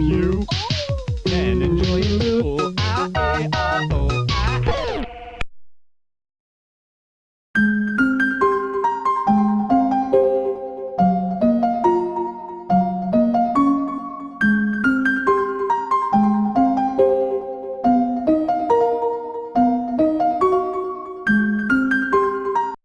you.